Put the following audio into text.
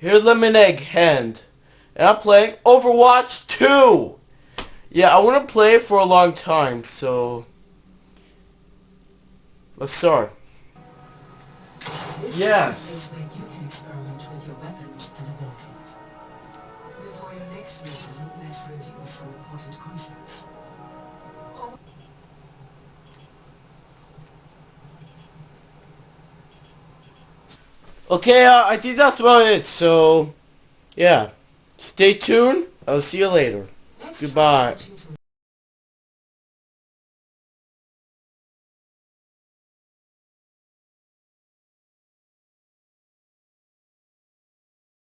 Here's Lemon Egg Hand. And I'm playing Overwatch 2! Yeah, I want to play it for a long time, so... Let's start. This Yes. is a place where you can experiment with your weapons and abilities. Before your next mission, let's review some important concepts. Okay, uh, I think that's about it, so... Yeah. Stay tuned. I'll see you later. Goodbye.